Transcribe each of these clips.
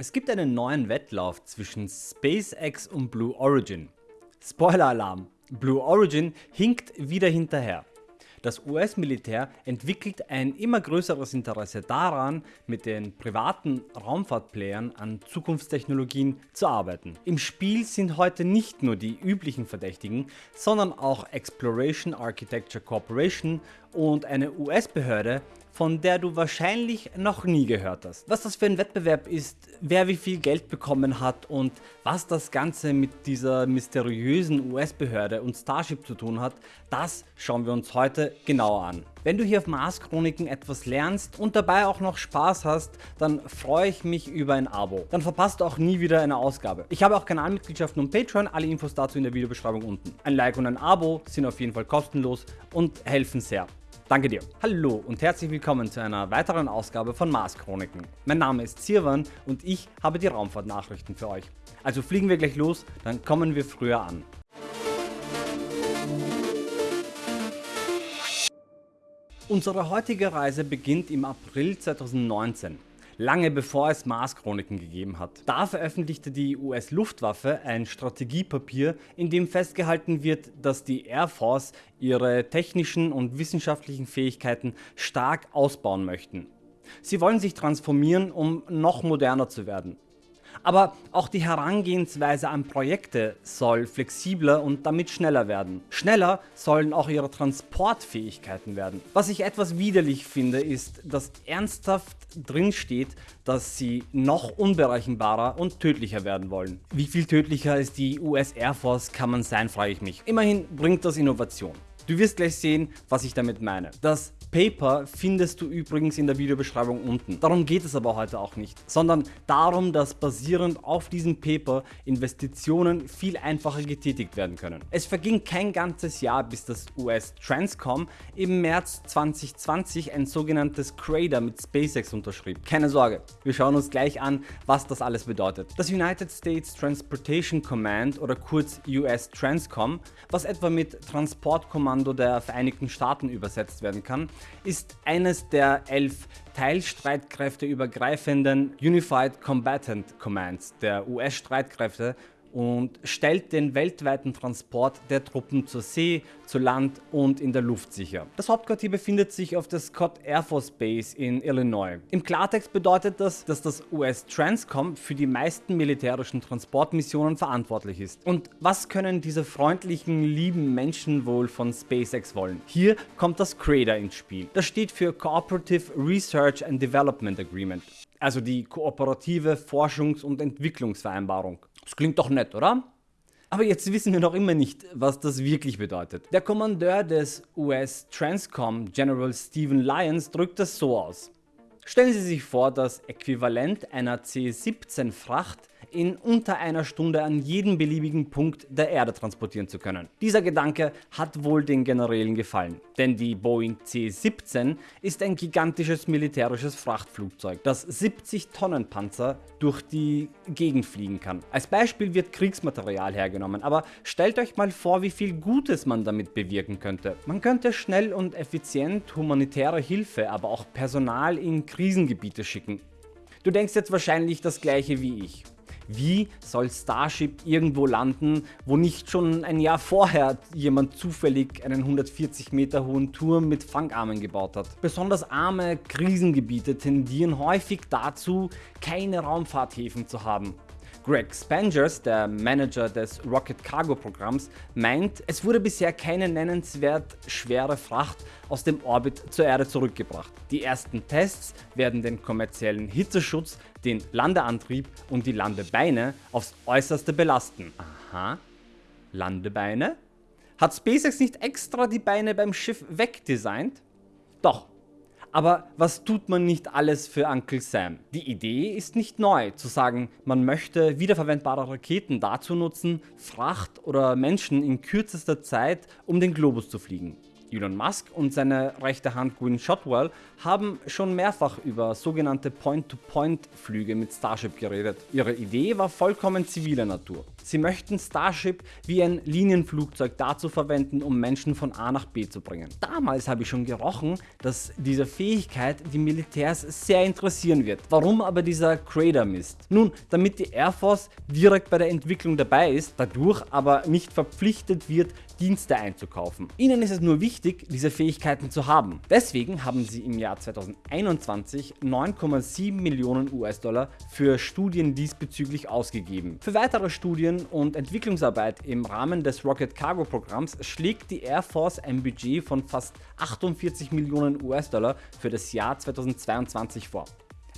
Es gibt einen neuen Wettlauf zwischen SpaceX und Blue Origin. Spoiler-Alarm, Blue Origin hinkt wieder hinterher. Das US-Militär entwickelt ein immer größeres Interesse daran, mit den privaten Raumfahrtplayern an Zukunftstechnologien zu arbeiten. Im Spiel sind heute nicht nur die üblichen Verdächtigen, sondern auch Exploration Architecture Corporation und eine US-Behörde, von der du wahrscheinlich noch nie gehört hast. Was das für ein Wettbewerb ist, wer wie viel Geld bekommen hat und was das Ganze mit dieser mysteriösen US-Behörde und Starship zu tun hat, das schauen wir uns heute genauer an. Wenn du hier auf Mars Chroniken etwas lernst und dabei auch noch Spaß hast, dann freue ich mich über ein Abo. Dann verpasst du auch nie wieder eine Ausgabe. Ich habe auch Kanalmitgliedschaften und Patreon, alle Infos dazu in der Videobeschreibung unten. Ein Like und ein Abo sind auf jeden Fall kostenlos und helfen sehr. Danke dir. Hallo und herzlich willkommen zu einer weiteren Ausgabe von Mars Chroniken. Mein Name ist Sirwan und ich habe die Raumfahrtnachrichten für euch. Also fliegen wir gleich los, dann kommen wir früher an. Unsere heutige Reise beginnt im April 2019 lange bevor es Mars-Chroniken gegeben hat. Da veröffentlichte die US-Luftwaffe ein Strategiepapier, in dem festgehalten wird, dass die Air Force ihre technischen und wissenschaftlichen Fähigkeiten stark ausbauen möchten. Sie wollen sich transformieren, um noch moderner zu werden. Aber auch die Herangehensweise an Projekte soll flexibler und damit schneller werden. Schneller sollen auch ihre Transportfähigkeiten werden. Was ich etwas widerlich finde ist, dass ernsthaft drin steht, dass sie noch unberechenbarer und tödlicher werden wollen. Wie viel tödlicher als die US Air Force kann man sein, frage ich mich. Immerhin bringt das Innovation. Du wirst gleich sehen, was ich damit meine. Das Paper findest du übrigens in der Videobeschreibung unten. Darum geht es aber heute auch nicht, sondern darum, dass basierend auf diesem Paper Investitionen viel einfacher getätigt werden können. Es verging kein ganzes Jahr bis das US Transcom im März 2020 ein sogenanntes Crater mit SpaceX unterschrieb. Keine Sorge, wir schauen uns gleich an, was das alles bedeutet. Das United States Transportation Command oder kurz US Transcom, was etwa mit Transportkommando der Vereinigten Staaten übersetzt werden kann, ist eines der elf teilstreitkräfteübergreifenden Unified Combatant Commands der US-Streitkräfte und stellt den weltweiten Transport der Truppen zur See, zu Land und in der Luft sicher. Das Hauptquartier befindet sich auf der Scott Air Force Base in Illinois. Im Klartext bedeutet das, dass das US Transcom für die meisten militärischen Transportmissionen verantwortlich ist. Und was können diese freundlichen, lieben Menschen wohl von SpaceX wollen? Hier kommt das CRADA ins Spiel. Das steht für Cooperative Research and Development Agreement also die kooperative Forschungs- und Entwicklungsvereinbarung. Das klingt doch nett, oder? Aber jetzt wissen wir noch immer nicht, was das wirklich bedeutet. Der Kommandeur des US Transcom, General Stephen Lyons, drückt das so aus. Stellen Sie sich vor, das Äquivalent einer C-17 Fracht in unter einer Stunde an jeden beliebigen Punkt der Erde transportieren zu können. Dieser Gedanke hat wohl den Generälen gefallen, denn die Boeing C-17 ist ein gigantisches militärisches Frachtflugzeug, das 70 Tonnen Panzer durch die Gegend fliegen kann. Als Beispiel wird Kriegsmaterial hergenommen, aber stellt euch mal vor, wie viel Gutes man damit bewirken könnte. Man könnte schnell und effizient humanitäre Hilfe, aber auch Personal in Krisengebiete schicken. Du denkst jetzt wahrscheinlich das gleiche wie ich. Wie soll Starship irgendwo landen, wo nicht schon ein Jahr vorher jemand zufällig einen 140 Meter hohen Turm mit Fangarmen gebaut hat? Besonders arme Krisengebiete tendieren häufig dazu, keine Raumfahrthäfen zu haben. Greg Spangers, der Manager des Rocket Cargo Programms, meint, es wurde bisher keine nennenswert schwere Fracht aus dem Orbit zur Erde zurückgebracht. Die ersten Tests werden den kommerziellen Hitzeschutz, den Landeantrieb und die Landebeine aufs äußerste belasten. Aha, Landebeine? Hat SpaceX nicht extra die Beine beim Schiff wegdesignt? Doch, aber was tut man nicht alles für Uncle Sam? Die Idee ist nicht neu, zu sagen, man möchte wiederverwendbare Raketen dazu nutzen, Fracht oder Menschen in kürzester Zeit um den Globus zu fliegen. Elon Musk und seine rechte Hand Gwynne Shotwell haben schon mehrfach über sogenannte Point-to-Point-Flüge mit Starship geredet. Ihre Idee war vollkommen ziviler Natur. Sie möchten Starship wie ein Linienflugzeug dazu verwenden, um Menschen von A nach B zu bringen. Damals habe ich schon gerochen, dass diese Fähigkeit die Militärs sehr interessieren wird. Warum aber dieser Crater Mist? Nun, damit die Air Force direkt bei der Entwicklung dabei ist, dadurch aber nicht verpflichtet wird, Dienste einzukaufen. Ihnen ist es nur wichtig, diese Fähigkeiten zu haben. Deswegen haben sie im Jahr 2021 9,7 Millionen US-Dollar für Studien diesbezüglich ausgegeben. Für weitere Studien und Entwicklungsarbeit im Rahmen des Rocket Cargo Programms schlägt die Air Force ein Budget von fast 48 Millionen US-Dollar für das Jahr 2022 vor.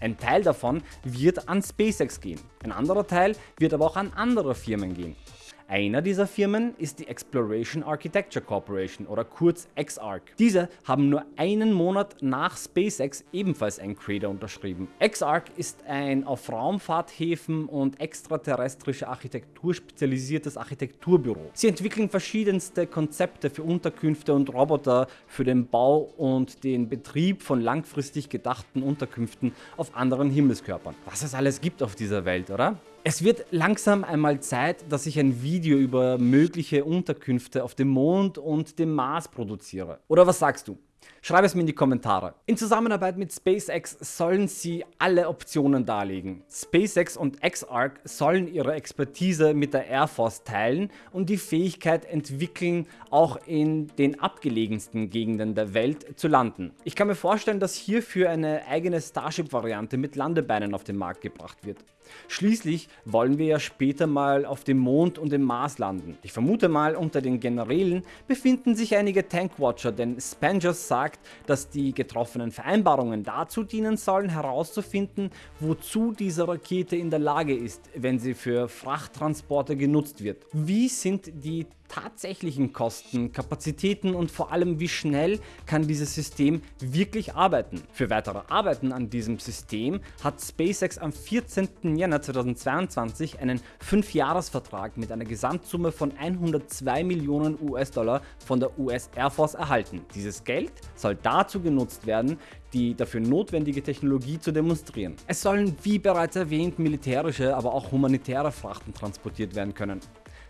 Ein Teil davon wird an SpaceX gehen, ein anderer Teil wird aber auch an andere Firmen gehen. Einer dieser Firmen ist die Exploration Architecture Corporation oder kurz XARC. Diese haben nur einen Monat nach SpaceX ebenfalls ein Crater unterschrieben. XARC ist ein auf Raumfahrthäfen und extraterrestrische Architektur spezialisiertes Architekturbüro. Sie entwickeln verschiedenste Konzepte für Unterkünfte und Roboter für den Bau und den Betrieb von langfristig gedachten Unterkünften auf anderen Himmelskörpern. Was es alles gibt auf dieser Welt, oder? Es wird langsam einmal Zeit, dass ich ein Video über mögliche Unterkünfte auf dem Mond und dem Mars produziere. Oder was sagst du? Schreib es mir in die Kommentare. In Zusammenarbeit mit SpaceX sollen sie alle Optionen darlegen. SpaceX und XARC sollen ihre Expertise mit der Air Force teilen und die Fähigkeit entwickeln, auch in den abgelegensten Gegenden der Welt zu landen. Ich kann mir vorstellen, dass hierfür eine eigene Starship-Variante mit Landebeinen auf den Markt gebracht wird. Schließlich wollen wir ja später mal auf dem Mond und dem Mars landen. Ich vermute mal, unter den Generälen befinden sich einige Tankwatcher, denn Spangers sagt, dass die getroffenen Vereinbarungen dazu dienen sollen herauszufinden, wozu diese Rakete in der Lage ist, wenn sie für Frachttransporte genutzt wird. Wie sind die tatsächlichen Kosten, Kapazitäten und vor allem wie schnell kann dieses System wirklich arbeiten. Für weitere Arbeiten an diesem System hat SpaceX am 14. Jänner 2022 einen 5-Jahres-Vertrag mit einer Gesamtsumme von 102 Millionen US-Dollar von der US Air Force erhalten. Dieses Geld soll dazu genutzt werden, die dafür notwendige Technologie zu demonstrieren. Es sollen wie bereits erwähnt militärische, aber auch humanitäre Frachten transportiert werden können.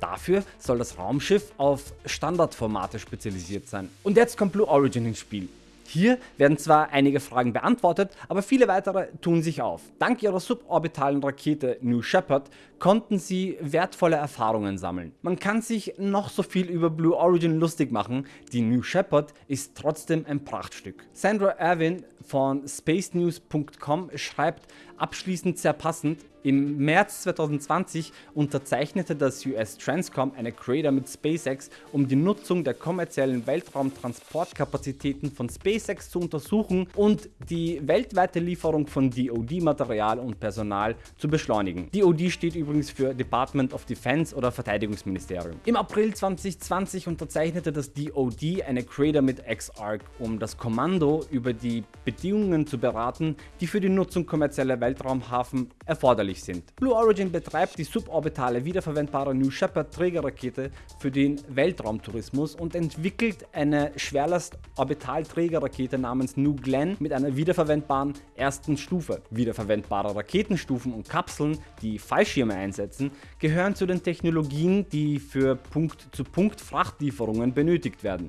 Dafür soll das Raumschiff auf Standardformate spezialisiert sein. Und jetzt kommt Blue Origin ins Spiel. Hier werden zwar einige Fragen beantwortet, aber viele weitere tun sich auf. Dank ihrer suborbitalen Rakete New Shepard konnten sie wertvolle Erfahrungen sammeln. Man kann sich noch so viel über Blue Origin lustig machen, die New Shepard ist trotzdem ein Prachtstück. Sandra Erwin von spacenews.com schreibt abschließend sehr passend, im März 2020 unterzeichnete das US Transcom eine Crater mit SpaceX, um die Nutzung der kommerziellen Weltraumtransportkapazitäten von SpaceX zu untersuchen und die weltweite Lieferung von DoD-Material und Personal zu beschleunigen. DoD steht übrigens für Department of Defense oder Verteidigungsministerium. Im April 2020 unterzeichnete das DoD eine Crater mit XARC, um das Kommando über die Bedingungen zu beraten, die für die Nutzung kommerzieller Weltraumhafen erforderlich erforderlich sind. Blue Origin betreibt die suborbitale wiederverwendbare New Shepard Trägerrakete für den Weltraumtourismus und entwickelt eine Schwerlast-Orbital-Trägerrakete namens New Glenn mit einer wiederverwendbaren ersten Stufe. Wiederverwendbare Raketenstufen und Kapseln, die Fallschirme einsetzen, gehören zu den Technologien, die für Punkt-zu-Punkt-Frachtlieferungen benötigt werden.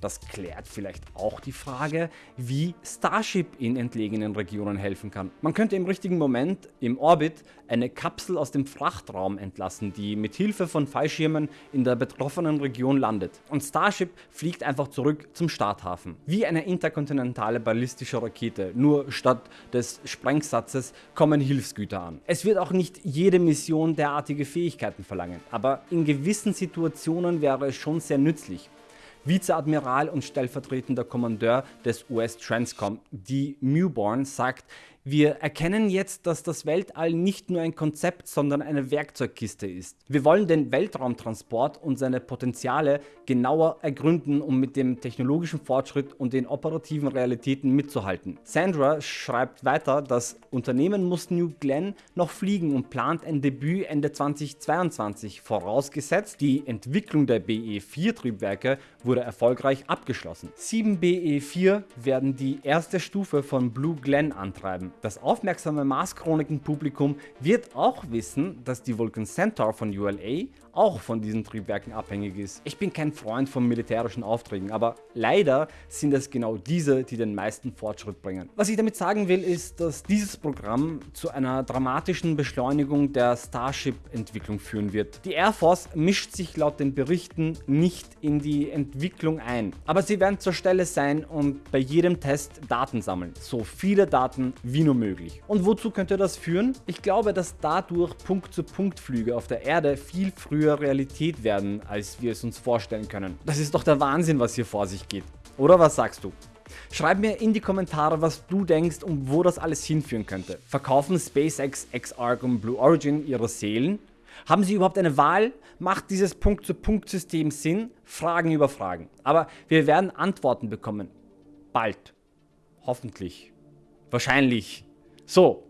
Das klärt vielleicht auch die Frage, wie Starship in entlegenen Regionen helfen kann. Man könnte im richtigen Moment im Orbit eine Kapsel aus dem Frachtraum entlassen, die mit Hilfe von Fallschirmen in der betroffenen Region landet. Und Starship fliegt einfach zurück zum Starthafen. Wie eine interkontinentale ballistische Rakete, nur statt des Sprengsatzes kommen Hilfsgüter an. Es wird auch nicht jede Mission derartige Fähigkeiten verlangen, aber in gewissen Situationen wäre es schon sehr nützlich. Vizeadmiral und stellvertretender Kommandeur des US Transcom, D. Mewborn, sagt, Wir erkennen jetzt, dass das Weltall nicht nur ein Konzept, sondern eine Werkzeugkiste ist. Wir wollen den Weltraumtransport und seine Potenziale genauer ergründen, um mit dem technologischen Fortschritt und den operativen Realitäten mitzuhalten. Sandra schreibt weiter, das Unternehmen muss New Glenn noch fliegen und plant ein Debüt Ende 2022, vorausgesetzt die Entwicklung der BE-4 Triebwerke wurde erfolgreich abgeschlossen. 7 BE-4 werden die erste Stufe von Blue Glenn antreiben. Das aufmerksame Mars-Chroniken-Publikum wird auch wissen, dass die Vulcan Centaur von ULA auch von diesen Triebwerken abhängig ist. Ich bin kein Freund von militärischen Aufträgen, aber leider sind es genau diese, die den meisten Fortschritt bringen. Was ich damit sagen will, ist, dass dieses Programm zu einer dramatischen Beschleunigung der Starship-Entwicklung führen wird. Die Air Force mischt sich laut den Berichten nicht in die Entwicklung ein, aber sie werden zur Stelle sein und bei jedem Test Daten sammeln. So viele Daten wie nur möglich. Und wozu könnte das führen? Ich glaube, dass dadurch Punkt-zu-Punkt-Flüge auf der Erde viel früher früher Realität werden, als wir es uns vorstellen können. Das ist doch der Wahnsinn, was hier vor sich geht. Oder was sagst du? Schreib mir in die Kommentare, was du denkst und wo das alles hinführen könnte. Verkaufen SpaceX, X-Arc und Blue Origin ihre Seelen? Haben sie überhaupt eine Wahl? Macht dieses Punkt-zu-Punkt-System Sinn? Fragen über Fragen. Aber wir werden Antworten bekommen. Bald. Hoffentlich. Wahrscheinlich. So,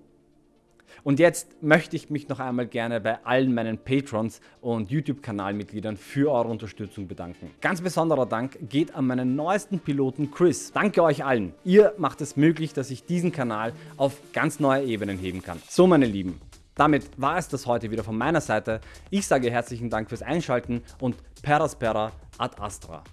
und jetzt möchte ich mich noch einmal gerne bei allen meinen Patrons und YouTube-Kanalmitgliedern für eure Unterstützung bedanken. Ganz besonderer Dank geht an meinen neuesten Piloten Chris. Danke euch allen. Ihr macht es möglich, dass ich diesen Kanal auf ganz neue Ebenen heben kann. So meine Lieben, damit war es das heute wieder von meiner Seite. Ich sage herzlichen Dank fürs Einschalten und Peraspera ad Astra.